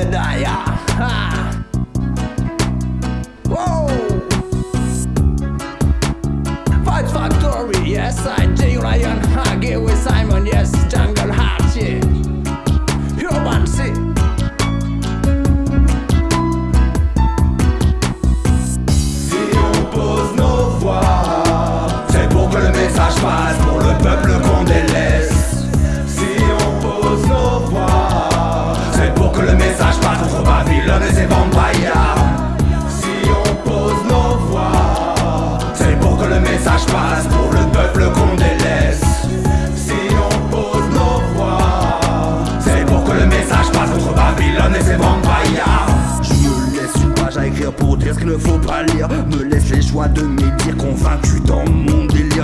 Jedediah. Ha! Whoa! Fight Factory, yes I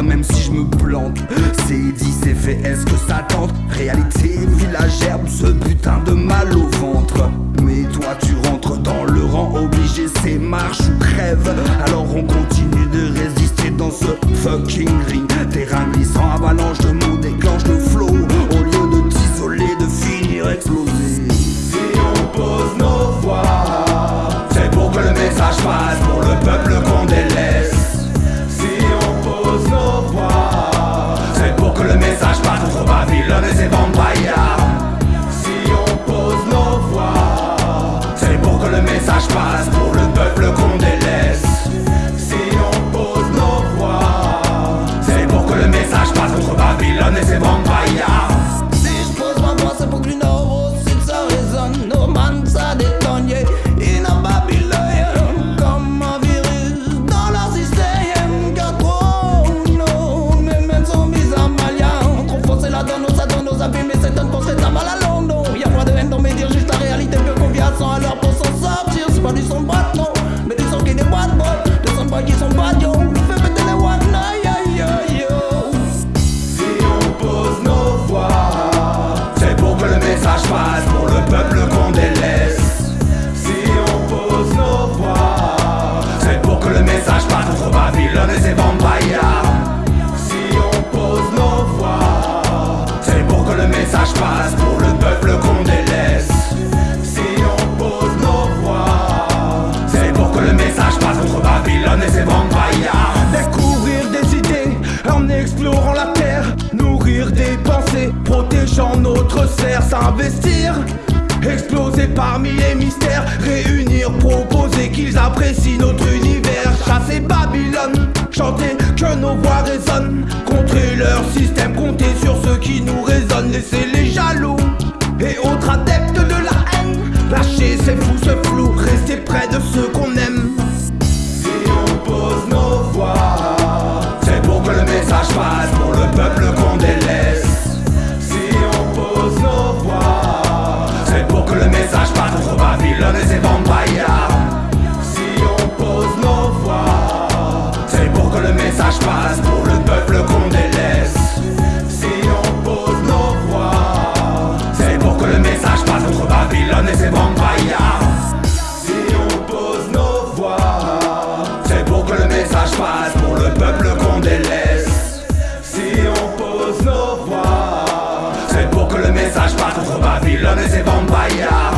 même si je me plante. C'est dit, c'est fait, est-ce que ça tente? Réalité villagère, ce putain de mal au ventre. Mais toi tu rentres dans le rang obligé, c'est marche ou crève. Alors on continue de résister dans ce fucking ring. Terrain glissant, avalanche de mots déclenche le flow. Au lieu de t'isoler, de finir exploser. Babilones de gens, notre sert s'investir Exploser parmi les mystères Réunir, proposer qu'ils apprécient notre univers Chasser Babylone, chanter que nos voix résonnent Contrer leur système, compter sur ceux qui nous résonnent, Laisser les jaloux et autres adeptes contre Babylone et ses c'est vampire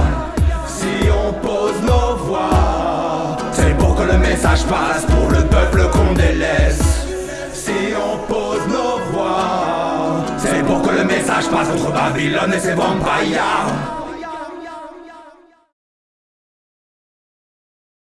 Si on pose nos voix, c'est pour que le message passe, pour le peuple qu'on délaisse. Si on pose nos voix, c'est pour que le message passe contre Babylone et ses vampires.